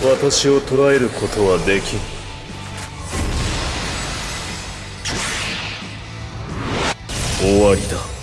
私を捕らえることはできん。終わりだ。